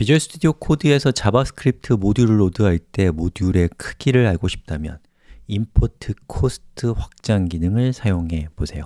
Visual Studio Code에서 JavaScript 모듈을 load할 때 모듈의 크기를 알고 싶다면 import cost 확장 기능을 사용해 보세요.